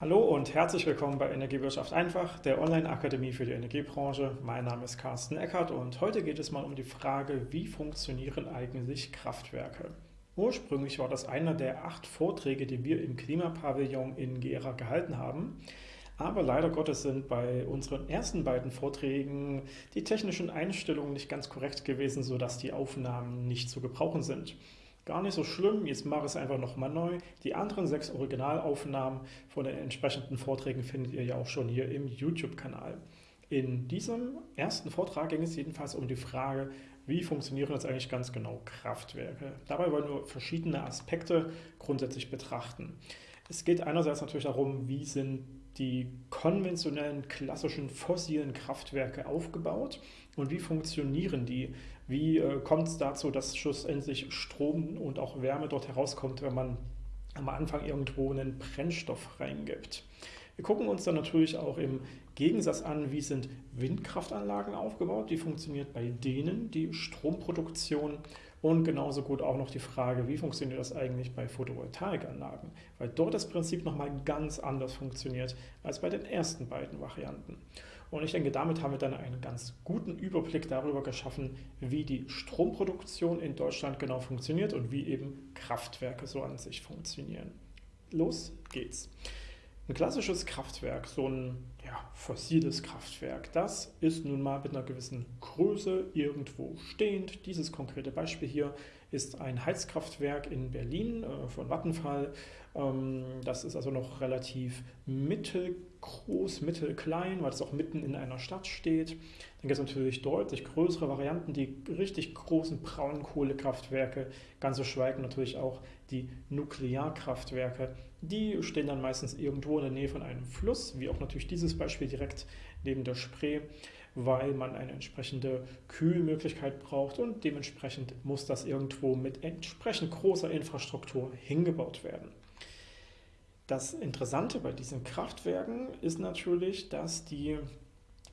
Hallo und herzlich willkommen bei Energiewirtschaft einfach, der Online-Akademie für die Energiebranche. Mein Name ist Carsten Eckert und heute geht es mal um die Frage, wie funktionieren eigentlich Kraftwerke? Ursprünglich war das einer der acht Vorträge, die wir im Klimapavillon in Gera gehalten haben. Aber leider Gottes sind bei unseren ersten beiden Vorträgen die technischen Einstellungen nicht ganz korrekt gewesen, sodass die Aufnahmen nicht zu gebrauchen sind. Gar nicht so schlimm, jetzt mache ich es einfach nochmal neu. Die anderen sechs Originalaufnahmen von den entsprechenden Vorträgen findet ihr ja auch schon hier im YouTube-Kanal. In diesem ersten Vortrag ging es jedenfalls um die Frage, wie funktionieren jetzt eigentlich ganz genau Kraftwerke. Dabei wollen wir verschiedene Aspekte grundsätzlich betrachten. Es geht einerseits natürlich darum, wie sind die konventionellen, klassischen, fossilen Kraftwerke aufgebaut und wie funktionieren die? Wie äh, kommt es dazu, dass schlussendlich Strom und auch Wärme dort herauskommt, wenn man am Anfang irgendwo einen Brennstoff reingibt? Wir gucken uns dann natürlich auch im Gegensatz an, wie sind Windkraftanlagen aufgebaut, wie funktioniert bei denen die Stromproduktion und genauso gut auch noch die Frage, wie funktioniert das eigentlich bei Photovoltaikanlagen, weil dort das Prinzip nochmal ganz anders funktioniert als bei den ersten beiden Varianten. Und ich denke, damit haben wir dann einen ganz guten Überblick darüber geschaffen, wie die Stromproduktion in Deutschland genau funktioniert und wie eben Kraftwerke so an sich funktionieren. Los geht's. Ein klassisches Kraftwerk, so ein ja, fossiles Kraftwerk, das ist nun mal mit einer gewissen Größe irgendwo stehend. Dieses konkrete Beispiel hier ist ein Heizkraftwerk in Berlin äh, von Vattenfall. Ähm, das ist also noch relativ mittelgroß, mittelklein, weil es auch mitten in einer Stadt steht. Dann gibt es natürlich deutlich größere Varianten, die richtig großen Braunkohlekraftwerke, ganz zu schweigen natürlich auch die Nuklearkraftwerke. Die stehen dann meistens irgendwo in der Nähe von einem Fluss, wie auch natürlich dieses Beispiel direkt neben der Spree, weil man eine entsprechende Kühlmöglichkeit braucht und dementsprechend muss das irgendwo mit entsprechend großer Infrastruktur hingebaut werden. Das Interessante bei diesen Kraftwerken ist natürlich, dass die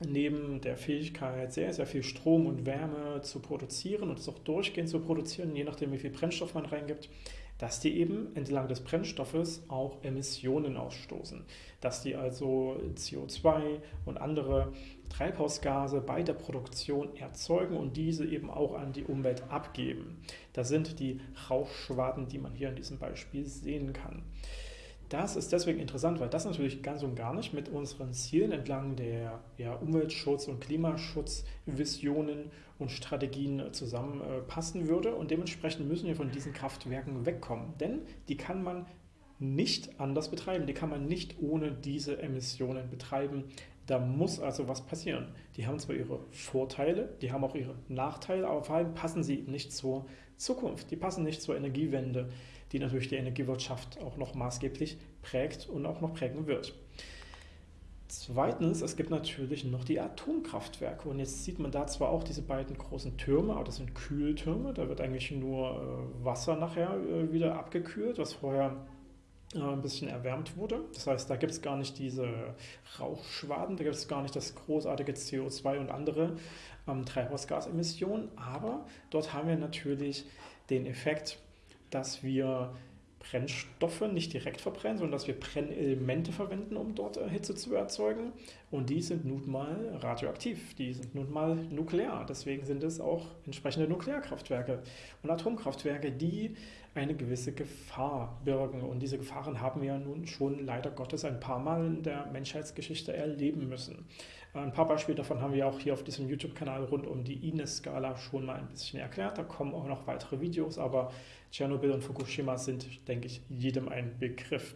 neben der Fähigkeit, sehr, sehr viel Strom und Wärme zu produzieren und es auch durchgehend zu produzieren, je nachdem wie viel Brennstoff man reingibt, dass die eben entlang des Brennstoffes auch Emissionen ausstoßen, dass die also CO2 und andere Treibhausgase bei der Produktion erzeugen und diese eben auch an die Umwelt abgeben. Das sind die Rauchschwaden, die man hier in diesem Beispiel sehen kann. Das ist deswegen interessant, weil das natürlich ganz und gar nicht mit unseren Zielen entlang der ja, Umweltschutz- und Klimaschutzvisionen und Strategien zusammenpassen würde. Und dementsprechend müssen wir von diesen Kraftwerken wegkommen. Denn die kann man nicht anders betreiben. Die kann man nicht ohne diese Emissionen betreiben. Da muss also was passieren. Die haben zwar ihre Vorteile, die haben auch ihre Nachteile, aber vor allem passen sie nicht zur Zukunft. Die passen nicht zur Energiewende die natürlich die Energiewirtschaft auch noch maßgeblich prägt und auch noch prägen wird. Zweitens, es gibt natürlich noch die Atomkraftwerke und jetzt sieht man da zwar auch diese beiden großen Türme, aber das sind Kühltürme, da wird eigentlich nur äh, Wasser nachher äh, wieder abgekühlt, was vorher äh, ein bisschen erwärmt wurde. Das heißt, da gibt es gar nicht diese Rauchschwaden, da gibt es gar nicht das großartige CO2 und andere ähm, Treibhausgasemissionen, aber dort haben wir natürlich den Effekt, dass wir Brennstoffe nicht direkt verbrennen, sondern dass wir Brennelemente verwenden, um dort äh, Hitze zu erzeugen. Und die sind nun mal radioaktiv, die sind nun mal nuklear. Deswegen sind es auch entsprechende Nuklearkraftwerke und Atomkraftwerke, die eine gewisse Gefahr birgen. Und diese Gefahren haben wir nun schon leider Gottes ein paar Mal in der Menschheitsgeschichte erleben müssen. Ein paar Beispiele davon haben wir auch hier auf diesem YouTube-Kanal rund um die INES-Skala schon mal ein bisschen erklärt. Da kommen auch noch weitere Videos, aber Tschernobyl und Fukushima sind, denke ich, jedem ein Begriff.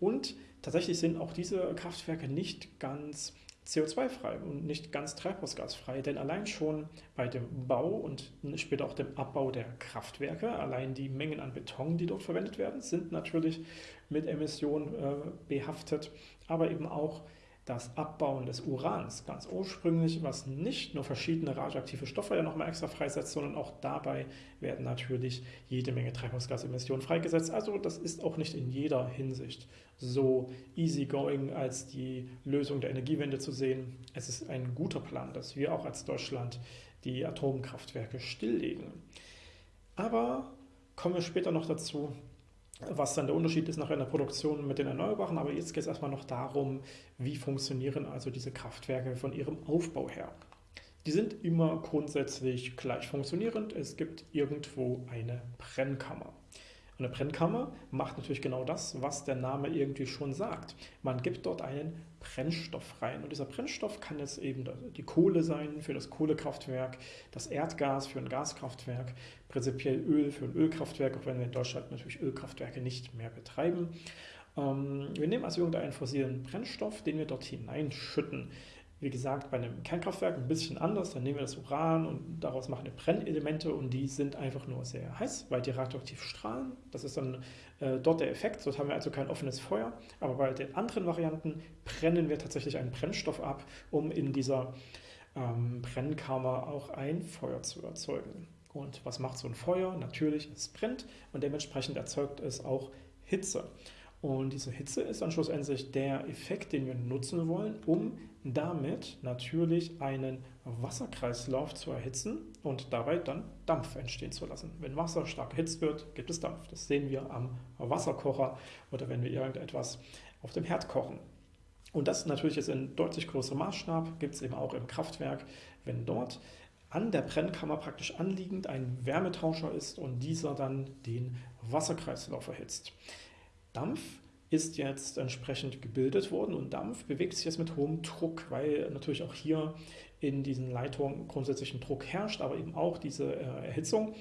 Und tatsächlich sind auch diese Kraftwerke nicht ganz CO2-frei und nicht ganz treibhausgasfrei, denn allein schon bei dem Bau und später auch dem Abbau der Kraftwerke, allein die Mengen an Beton, die dort verwendet werden, sind natürlich mit Emissionen äh, behaftet, aber eben auch das Abbauen des Urans ganz ursprünglich, was nicht nur verschiedene radioaktive Stoffe ja nochmal extra freisetzt, sondern auch dabei werden natürlich jede Menge Treibhausgasemissionen freigesetzt. Also das ist auch nicht in jeder Hinsicht so easygoing als die Lösung der Energiewende zu sehen. Es ist ein guter Plan, dass wir auch als Deutschland die Atomkraftwerke stilllegen. Aber kommen wir später noch dazu, was dann der Unterschied ist nachher in der Produktion mit den Erneuerbaren. Aber jetzt geht es erstmal noch darum, wie funktionieren also diese Kraftwerke von ihrem Aufbau her. Die sind immer grundsätzlich gleich funktionierend. Es gibt irgendwo eine Brennkammer. Eine Brennkammer macht natürlich genau das, was der Name irgendwie schon sagt. Man gibt dort einen Brennstoff rein. Und dieser Brennstoff kann jetzt eben die Kohle sein für das Kohlekraftwerk, das Erdgas für ein Gaskraftwerk, prinzipiell Öl für ein Ölkraftwerk, auch wenn wir in Deutschland natürlich Ölkraftwerke nicht mehr betreiben. Ähm, wir nehmen also irgendeinen fossilen Brennstoff, den wir dort hineinschütten. Wie gesagt, bei einem Kernkraftwerk ein bisschen anders. Dann nehmen wir das Uran und daraus machen wir Brennelemente und die sind einfach nur sehr heiß, weil die radioaktiv strahlen. Das ist dann äh, dort der Effekt. Dort haben wir also kein offenes Feuer. Aber bei den anderen Varianten brennen wir tatsächlich einen Brennstoff ab, um in dieser ähm, Brennkammer auch ein Feuer zu erzeugen. Und was macht so ein Feuer? Natürlich, es brennt und dementsprechend erzeugt es auch Hitze. Und diese Hitze ist dann schlussendlich der Effekt, den wir nutzen wollen, um damit natürlich einen Wasserkreislauf zu erhitzen und dabei dann Dampf entstehen zu lassen. Wenn Wasser stark erhitzt wird, gibt es Dampf. Das sehen wir am Wasserkocher oder wenn wir irgendetwas auf dem Herd kochen. Und das natürlich jetzt in deutlich größerem Maßstab, gibt es eben auch im Kraftwerk, wenn dort an der Brennkammer praktisch anliegend ein Wärmetauscher ist und dieser dann den Wasserkreislauf erhitzt. Dampf ist jetzt entsprechend gebildet worden und Dampf bewegt sich jetzt mit hohem Druck, weil natürlich auch hier in diesen Leitungen grundsätzlich ein Druck herrscht, aber eben auch diese äh, Erhitzung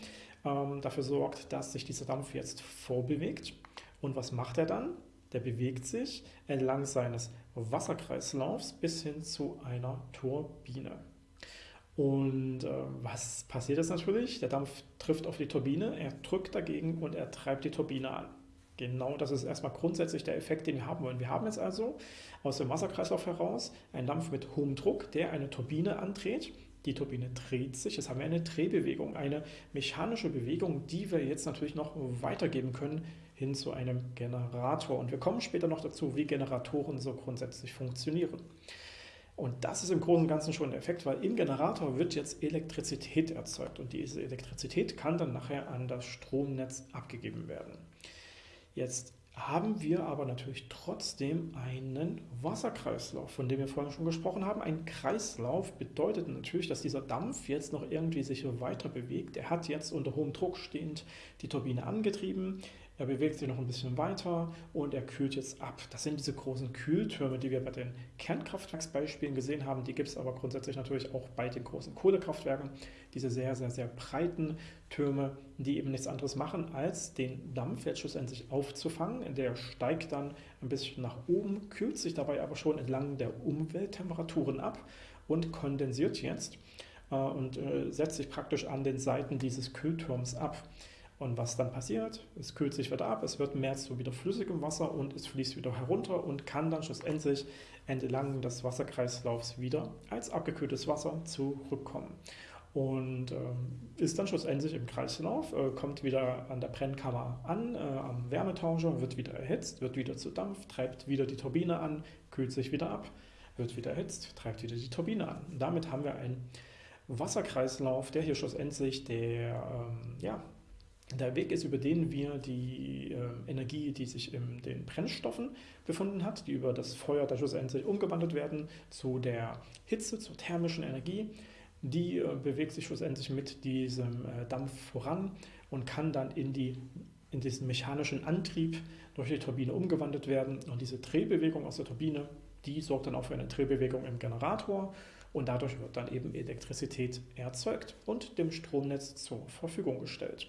ähm, dafür sorgt, dass sich dieser Dampf jetzt vorbewegt. Und was macht er dann? Der bewegt sich entlang seines Wasserkreislaufs bis hin zu einer Turbine. Und äh, was passiert jetzt natürlich? Der Dampf trifft auf die Turbine, er drückt dagegen und er treibt die Turbine an. Genau, das ist erstmal grundsätzlich der Effekt, den wir haben wollen. Wir haben jetzt also aus dem Wasserkreislauf heraus einen Dampf mit hohem Druck, der eine Turbine andreht. Die Turbine dreht sich, jetzt haben wir eine Drehbewegung, eine mechanische Bewegung, die wir jetzt natürlich noch weitergeben können hin zu einem Generator. Und wir kommen später noch dazu, wie Generatoren so grundsätzlich funktionieren. Und das ist im Großen und Ganzen schon der Effekt, weil im Generator wird jetzt Elektrizität erzeugt und diese Elektrizität kann dann nachher an das Stromnetz abgegeben werden. Jetzt haben wir aber natürlich trotzdem einen Wasserkreislauf, von dem wir vorhin schon gesprochen haben. Ein Kreislauf bedeutet natürlich, dass dieser Dampf jetzt noch irgendwie sich weiter bewegt. Er hat jetzt unter hohem Druck stehend die Turbine angetrieben. Er bewegt sich noch ein bisschen weiter und er kühlt jetzt ab. Das sind diese großen Kühltürme, die wir bei den Kernkraftwerksbeispielen gesehen haben. Die gibt es aber grundsätzlich natürlich auch bei den großen Kohlekraftwerken. Diese sehr, sehr, sehr breiten Türme, die eben nichts anderes machen, als den Dampf jetzt schlussendlich aufzufangen. Der steigt dann ein bisschen nach oben, kühlt sich dabei aber schon entlang der Umwelttemperaturen ab und kondensiert jetzt äh, und äh, setzt sich praktisch an den Seiten dieses Kühlturms ab. Und was dann passiert, es kühlt sich wieder ab, es wird mehr zu wieder flüssigem Wasser und es fließt wieder herunter und kann dann schlussendlich entlang des Wasserkreislaufs wieder als abgekühltes Wasser zurückkommen. Und äh, ist dann schlussendlich im Kreislauf, äh, kommt wieder an der Brennkammer an, äh, am Wärmetauscher, wird wieder erhitzt, wird wieder zu Dampf, treibt wieder die Turbine an, kühlt sich wieder ab, wird wieder erhitzt, treibt wieder die Turbine an. Und damit haben wir einen Wasserkreislauf, der hier schlussendlich der, ähm, ja, der Weg ist, über den wir die äh, Energie, die sich in den Brennstoffen befunden hat, die über das Feuer da schlussendlich umgewandelt werden zu der Hitze, zur thermischen Energie, die äh, bewegt sich schlussendlich mit diesem äh, Dampf voran und kann dann in, die, in diesen mechanischen Antrieb durch die Turbine umgewandelt werden. Und diese Drehbewegung aus der Turbine, die sorgt dann auch für eine Drehbewegung im Generator und dadurch wird dann eben Elektrizität erzeugt und dem Stromnetz zur Verfügung gestellt.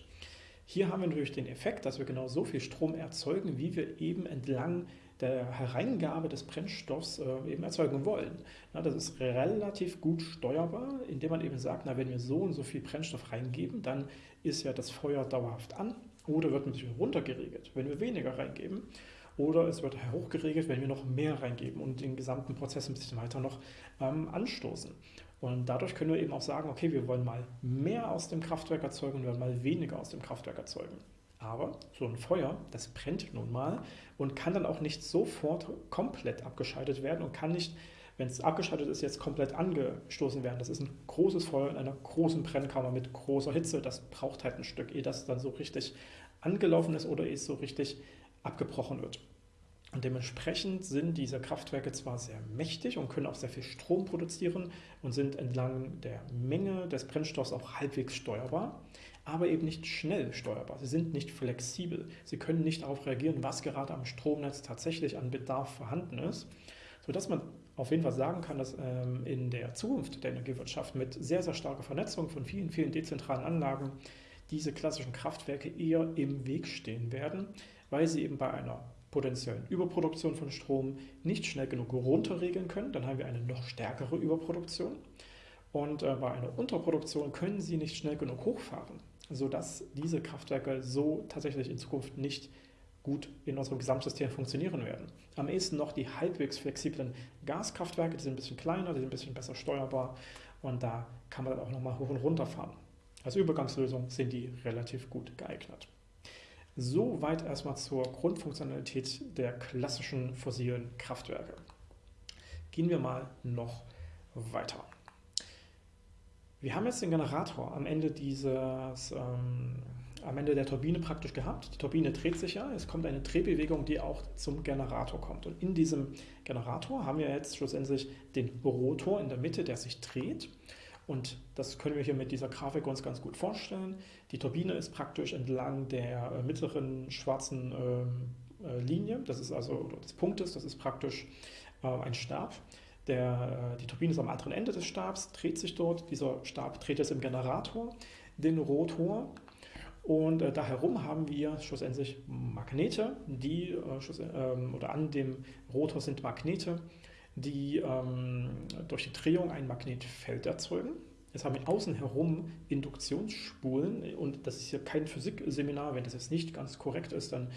Hier haben wir natürlich den Effekt, dass wir genau so viel Strom erzeugen, wie wir eben entlang der Hereingabe des Brennstoffs äh, eben erzeugen wollen. Na, das ist relativ gut steuerbar, indem man eben sagt, na, wenn wir so und so viel Brennstoff reingeben, dann ist ja das Feuer dauerhaft an oder wird bisschen runtergeregelt, wenn wir weniger reingeben. Oder es wird hochgeregelt, wenn wir noch mehr reingeben und den gesamten Prozess ein bisschen weiter noch ähm, anstoßen. Und dadurch können wir eben auch sagen, okay, wir wollen mal mehr aus dem Kraftwerk erzeugen und wir wollen mal weniger aus dem Kraftwerk erzeugen. Aber so ein Feuer, das brennt nun mal und kann dann auch nicht sofort komplett abgeschaltet werden und kann nicht, wenn es abgeschaltet ist, jetzt komplett angestoßen werden. Das ist ein großes Feuer in einer großen Brennkammer mit großer Hitze. Das braucht halt ein Stück, ehe das dann so richtig angelaufen ist oder es so richtig abgebrochen wird. Und dementsprechend sind diese Kraftwerke zwar sehr mächtig und können auch sehr viel Strom produzieren und sind entlang der Menge des Brennstoffs auch halbwegs steuerbar, aber eben nicht schnell steuerbar. Sie sind nicht flexibel. Sie können nicht darauf reagieren, was gerade am Stromnetz tatsächlich an Bedarf vorhanden ist, sodass man auf jeden Fall sagen kann, dass ähm, in der Zukunft der Energiewirtschaft mit sehr, sehr starker Vernetzung von vielen, vielen dezentralen Anlagen diese klassischen Kraftwerke eher im Weg stehen werden, weil sie eben bei einer potenziellen Überproduktion von Strom nicht schnell genug runterregeln können. Dann haben wir eine noch stärkere Überproduktion. Und äh, bei einer Unterproduktion können sie nicht schnell genug hochfahren, sodass diese Kraftwerke so tatsächlich in Zukunft nicht gut in unserem Gesamtsystem funktionieren werden. Am ehesten noch die halbwegs flexiblen Gaskraftwerke, die sind ein bisschen kleiner, die sind ein bisschen besser steuerbar und da kann man dann auch nochmal hoch und runter fahren. Als Übergangslösung sind die relativ gut geeignet. Soweit erstmal zur Grundfunktionalität der klassischen fossilen Kraftwerke. Gehen wir mal noch weiter. Wir haben jetzt den Generator am Ende dieses, ähm, am Ende der Turbine praktisch gehabt. Die Turbine dreht sich ja, es kommt eine Drehbewegung, die auch zum Generator kommt. Und in diesem Generator haben wir jetzt schlussendlich den Rotor in der Mitte, der sich dreht. Und das können wir hier mit dieser Grafik uns ganz gut vorstellen. Die Turbine ist praktisch entlang der äh, mittleren schwarzen ähm, äh, Linie, das ist also des Punktes, das ist praktisch äh, ein Stab. Der, die Turbine ist am anderen Ende des Stabs, dreht sich dort. Dieser Stab dreht jetzt im Generator den Rotor und äh, da herum haben wir schlussendlich Magnete, die äh, äh, oder an dem Rotor sind Magnete, die ähm, durch die Drehung ein Magnetfeld erzeugen. Jetzt haben wir außen herum Induktionsspulen und das ist hier kein Physikseminar. Wenn das jetzt nicht ganz korrekt ist, dann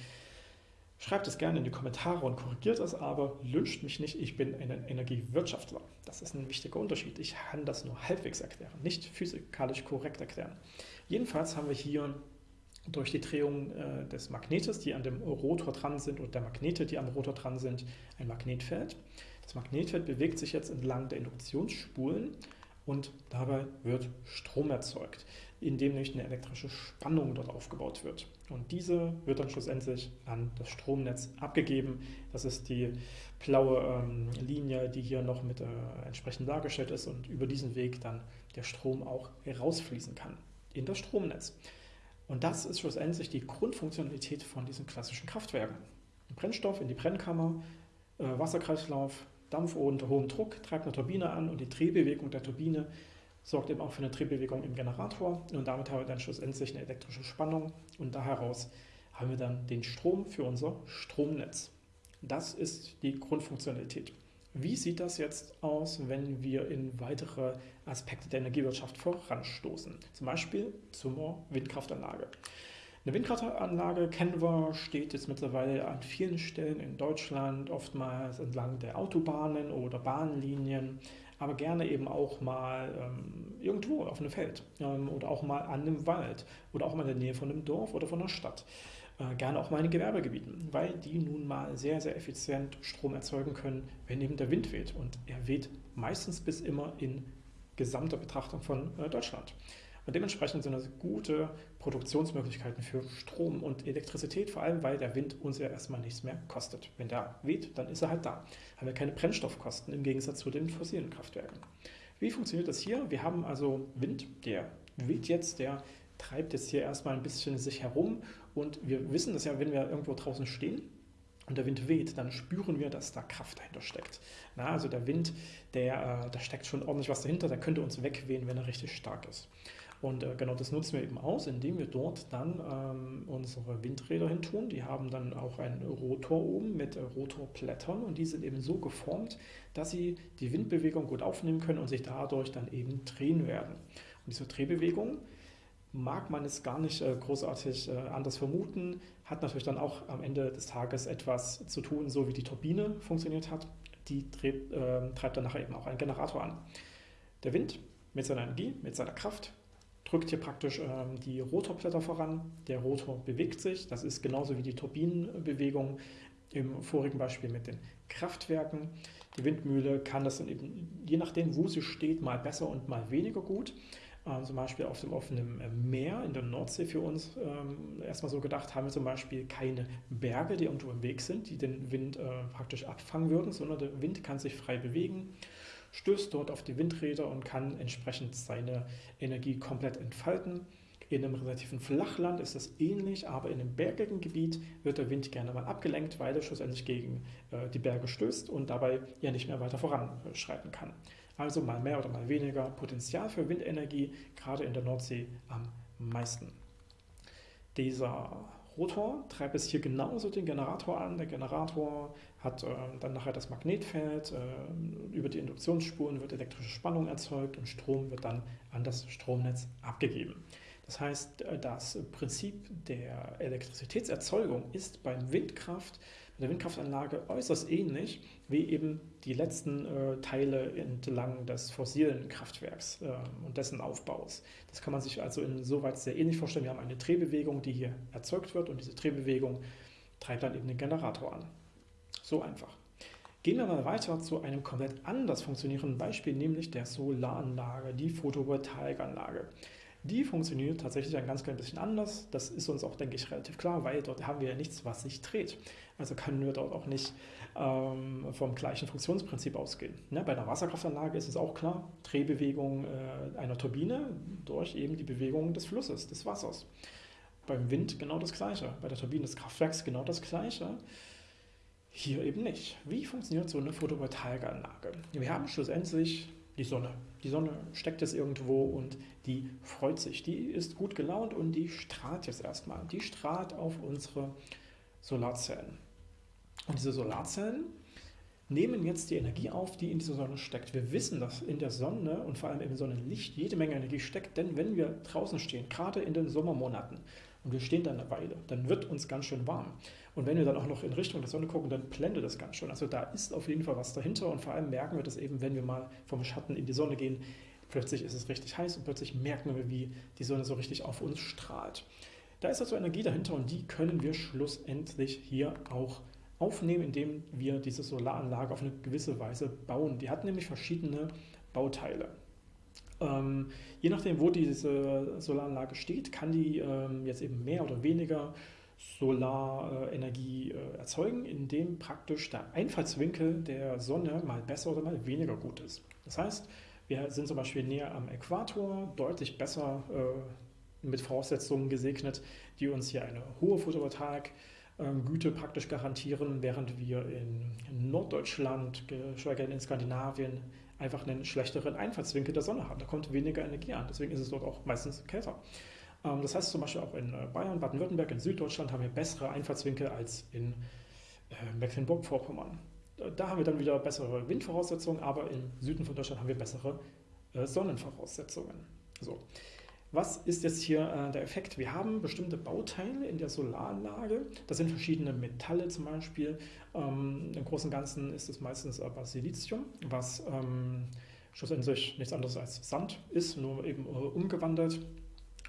schreibt es gerne in die Kommentare und korrigiert es, aber lünscht mich nicht, ich bin ein Energiewirtschaftler. Das ist ein wichtiger Unterschied. Ich kann das nur halbwegs erklären, nicht physikalisch korrekt erklären. Jedenfalls haben wir hier durch die Drehung äh, des Magnetes, die an dem Rotor dran sind, und der Magnete, die am Rotor dran sind, ein Magnetfeld. Das Magnetfeld bewegt sich jetzt entlang der Induktionsspulen und dabei wird Strom erzeugt, indem nämlich eine elektrische Spannung dort aufgebaut wird. Und diese wird dann schlussendlich an das Stromnetz abgegeben. Das ist die blaue ähm, Linie, die hier noch mit äh, entsprechend dargestellt ist und über diesen Weg dann der Strom auch herausfließen kann in das Stromnetz. Und das ist schlussendlich die Grundfunktionalität von diesen klassischen Kraftwerken. Brennstoff in die Brennkammer, äh, Wasserkreislauf, Dampf unter hohem Druck treibt eine Turbine an und die Drehbewegung der Turbine sorgt eben auch für eine Drehbewegung im Generator und damit haben wir dann schlussendlich eine elektrische Spannung und da heraus haben wir dann den Strom für unser Stromnetz. Das ist die Grundfunktionalität. Wie sieht das jetzt aus, wenn wir in weitere Aspekte der Energiewirtschaft voranstoßen? Zum Beispiel zur Windkraftanlage. Eine Windkraftanlage kennen wir, steht jetzt mittlerweile an vielen Stellen in Deutschland, oftmals entlang der Autobahnen oder Bahnlinien, aber gerne eben auch mal ähm, irgendwo auf einem Feld ähm, oder auch mal an einem Wald oder auch mal in der Nähe von einem Dorf oder von einer Stadt. Äh, gerne auch mal in Gewerbegebieten, weil die nun mal sehr, sehr effizient Strom erzeugen können, wenn eben der Wind weht. Und er weht meistens bis immer in gesamter Betrachtung von äh, Deutschland. Und dementsprechend sind das gute Produktionsmöglichkeiten für Strom und Elektrizität, vor allem weil der Wind uns ja erstmal nichts mehr kostet. Wenn der weht, dann ist er halt da. Haben wir keine Brennstoffkosten im Gegensatz zu den fossilen Kraftwerken. Wie funktioniert das hier? Wir haben also Wind, der weht jetzt, der treibt jetzt hier erstmal ein bisschen sich herum und wir wissen das ja, wenn wir irgendwo draußen stehen, und der Wind weht, dann spüren wir, dass da Kraft dahinter steckt. Na, also der Wind, der, äh, da steckt schon ordentlich was dahinter, der könnte uns wegwehen, wenn er richtig stark ist. Und äh, genau das nutzen wir eben aus, indem wir dort dann ähm, unsere Windräder hin tun. Die haben dann auch einen Rotor oben mit äh, Rotorblättern und die sind eben so geformt, dass sie die Windbewegung gut aufnehmen können und sich dadurch dann eben drehen werden. Und diese Drehbewegung mag man es gar nicht äh, großartig äh, anders vermuten, hat natürlich dann auch am Ende des Tages etwas zu tun, so wie die Turbine funktioniert hat. Die dreht, äh, treibt dann nachher eben auch einen Generator an. Der Wind mit seiner Energie, mit seiner Kraft drückt hier praktisch ähm, die Rotorblätter voran. Der Rotor bewegt sich. Das ist genauso wie die Turbinenbewegung im vorigen Beispiel mit den Kraftwerken. Die Windmühle kann das dann eben, je nachdem, wo sie steht, mal besser und mal weniger gut. Ähm, zum Beispiel auf dem offenen äh, Meer in der Nordsee für uns ähm, erstmal so gedacht, haben wir zum Beispiel keine Berge, die irgendwo im Weg sind, die den Wind äh, praktisch abfangen würden, sondern der Wind kann sich frei bewegen, stößt dort auf die Windräder und kann entsprechend seine Energie komplett entfalten. In einem relativen Flachland ist das ähnlich, aber in einem bergigen Gebiet wird der Wind gerne mal abgelenkt, weil er schlussendlich gegen äh, die Berge stößt und dabei ja nicht mehr weiter voranschreiten kann. Also mal mehr oder mal weniger Potenzial für Windenergie, gerade in der Nordsee am meisten. Dieser Rotor treibt es hier genauso den Generator an. Der Generator hat äh, dann nachher das Magnetfeld. Äh, über die Induktionsspuren wird elektrische Spannung erzeugt und Strom wird dann an das Stromnetz abgegeben. Das heißt, äh, das Prinzip der Elektrizitätserzeugung ist beim Windkraft der Windkraftanlage äußerst ähnlich wie eben die letzten äh, Teile entlang des fossilen Kraftwerks äh, und dessen Aufbaus. Das kann man sich also insoweit sehr ähnlich vorstellen. Wir haben eine Drehbewegung, die hier erzeugt wird und diese Drehbewegung treibt dann eben den Generator an. So einfach. Gehen wir mal weiter zu einem komplett anders funktionierenden Beispiel, nämlich der Solaranlage, die Photovoltaikanlage. Die funktioniert tatsächlich ein ganz klein bisschen anders. Das ist uns auch, denke ich, relativ klar, weil dort haben wir ja nichts, was sich dreht. Also können wir dort auch nicht ähm, vom gleichen Funktionsprinzip ausgehen. Ne? Bei einer Wasserkraftanlage ist es auch klar, Drehbewegung äh, einer Turbine durch eben die Bewegung des Flusses, des Wassers. Beim Wind genau das Gleiche, bei der Turbine des Kraftwerks genau das Gleiche. Hier eben nicht. Wie funktioniert so eine Photovoltaikanlage? Wir haben schlussendlich die Sonne. Die Sonne steckt jetzt irgendwo und die freut sich. Die ist gut gelaunt und die strahlt jetzt erstmal. Die strahlt auf unsere Solarzellen. Und diese Solarzellen nehmen jetzt die Energie auf, die in dieser Sonne steckt. Wir wissen, dass in der Sonne und vor allem im Sonnenlicht jede Menge Energie steckt, denn wenn wir draußen stehen, gerade in den Sommermonaten, und wir stehen da eine Weile, dann wird uns ganz schön warm. Und wenn wir dann auch noch in Richtung der Sonne gucken, dann blendet das ganz schön. Also da ist auf jeden Fall was dahinter und vor allem merken wir das eben, wenn wir mal vom Schatten in die Sonne gehen. Plötzlich ist es richtig heiß und plötzlich merken wir, wie die Sonne so richtig auf uns strahlt. Da ist also Energie dahinter und die können wir schlussendlich hier auch aufnehmen, indem wir diese Solaranlage auf eine gewisse Weise bauen. Die hat nämlich verschiedene Bauteile. Ähm, je nachdem, wo diese Solaranlage steht, kann die ähm, jetzt eben mehr oder weniger Solarenergie äh, erzeugen, indem praktisch der Einfallswinkel der Sonne mal besser oder mal weniger gut ist. Das heißt, wir sind zum Beispiel näher am Äquator, deutlich besser äh, mit Voraussetzungen gesegnet, die uns hier eine hohe Photovoltaik-Güte praktisch garantieren, während wir in Norddeutschland, geschweige denn in Skandinavien, einfach einen schlechteren Einfallswinkel der Sonne haben. Da kommt weniger Energie an, deswegen ist es dort auch meistens kälter. Ähm, das heißt zum Beispiel auch in äh, Bayern, Baden-Württemberg, in Süddeutschland haben wir bessere Einfallswinkel als in äh, Mecklenburg-Vorpommern. Da haben wir dann wieder bessere Windvoraussetzungen, aber im Süden von Deutschland haben wir bessere äh, Sonnenvoraussetzungen. So. Was ist jetzt hier der Effekt? Wir haben bestimmte Bauteile in der Solaranlage. Das sind verschiedene Metalle zum Beispiel. Ähm, Im Großen und Ganzen ist es meistens aber Silizium, was ähm, schlussendlich nichts anderes als Sand ist, nur eben umgewandelt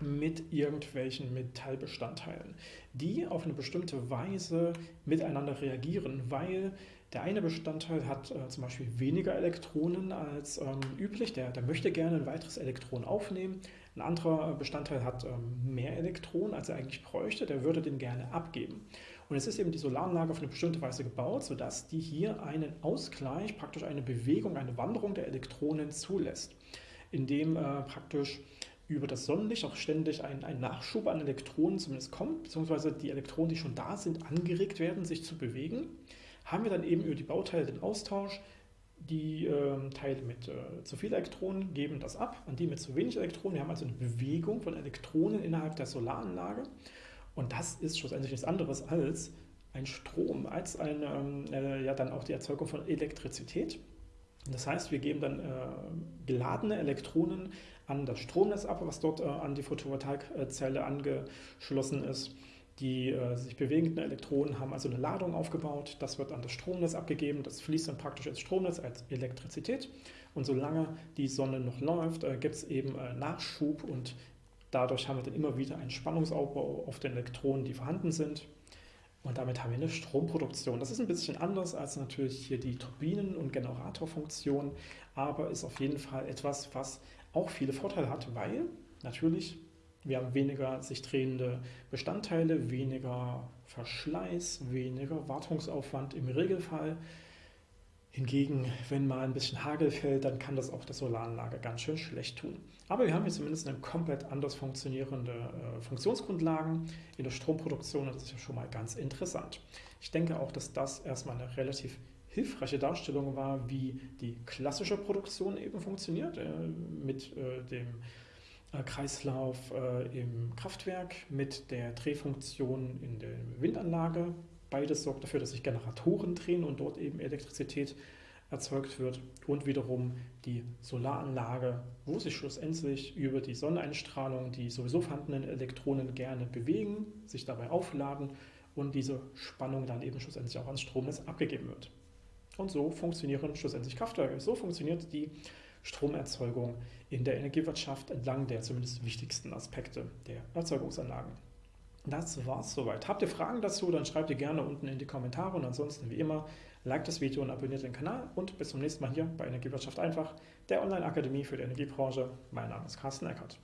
mit irgendwelchen Metallbestandteilen, die auf eine bestimmte Weise miteinander reagieren, weil der eine Bestandteil hat äh, zum Beispiel weniger Elektronen als ähm, üblich, der, der möchte gerne ein weiteres Elektron aufnehmen. Ein anderer Bestandteil hat ähm, mehr Elektronen, als er eigentlich bräuchte, der würde den gerne abgeben. Und es ist eben die Solaranlage auf eine bestimmte Weise gebaut, sodass die hier einen Ausgleich, praktisch eine Bewegung, eine Wanderung der Elektronen zulässt, indem äh, praktisch über das Sonnenlicht auch ständig ein, ein Nachschub an Elektronen zumindest kommt, beziehungsweise die Elektronen, die schon da sind, angeregt werden, sich zu bewegen, haben wir dann eben über die Bauteile den Austausch. Die äh, Teile mit äh, zu viel Elektronen geben das ab an die mit zu wenig Elektronen. Wir haben also eine Bewegung von Elektronen innerhalb der Solaranlage. Und das ist schlussendlich nichts anderes als ein Strom, als eine, ähm, äh, ja dann auch die Erzeugung von Elektrizität. Das heißt, wir geben dann äh, geladene Elektronen an das Stromnetz ab, was dort äh, an die Photovoltaikzelle angeschlossen ist. Die äh, sich bewegenden Elektronen haben also eine Ladung aufgebaut, das wird an das Stromnetz abgegeben, das fließt dann praktisch ins Stromnetz als Elektrizität. Und solange die Sonne noch läuft, äh, gibt es eben äh, Nachschub und dadurch haben wir dann immer wieder einen Spannungsaufbau auf den Elektronen, die vorhanden sind und damit haben wir eine Stromproduktion. Das ist ein bisschen anders als natürlich hier die Turbinen- und Generatorfunktion, aber ist auf jeden Fall etwas, was auch viele Vorteile hat, weil natürlich wir haben weniger sich drehende Bestandteile, weniger Verschleiß, weniger Wartungsaufwand im Regelfall. Hingegen, wenn mal ein bisschen Hagel fällt, dann kann das auch der Solaranlage ganz schön schlecht tun. Aber wir haben hier zumindest eine komplett anders funktionierende äh, Funktionsgrundlagen in der Stromproduktion und das ist ja schon mal ganz interessant. Ich denke auch, dass das erstmal eine relativ hilfreiche Darstellung war, wie die klassische Produktion eben funktioniert, äh, mit äh, dem äh, Kreislauf im Kraftwerk mit der Drehfunktion in der Windanlage. Beides sorgt dafür, dass sich Generatoren drehen und dort eben Elektrizität erzeugt wird und wiederum die Solaranlage, wo sich schlussendlich über die Sonneneinstrahlung die sowieso vorhandenen Elektronen gerne bewegen, sich dabei aufladen und diese Spannung dann eben schlussendlich auch ans Stromnetz abgegeben wird. Und so funktionieren schlussendlich Kraftwerke. So funktioniert die Stromerzeugung in der Energiewirtschaft entlang der zumindest wichtigsten Aspekte der Erzeugungsanlagen. Das war's soweit. Habt ihr Fragen dazu, dann schreibt ihr gerne unten in die Kommentare und ansonsten wie immer, liked das Video und abonniert den Kanal und bis zum nächsten Mal hier bei Energiewirtschaft einfach, der Online-Akademie für die Energiebranche. Mein Name ist Carsten Eckert.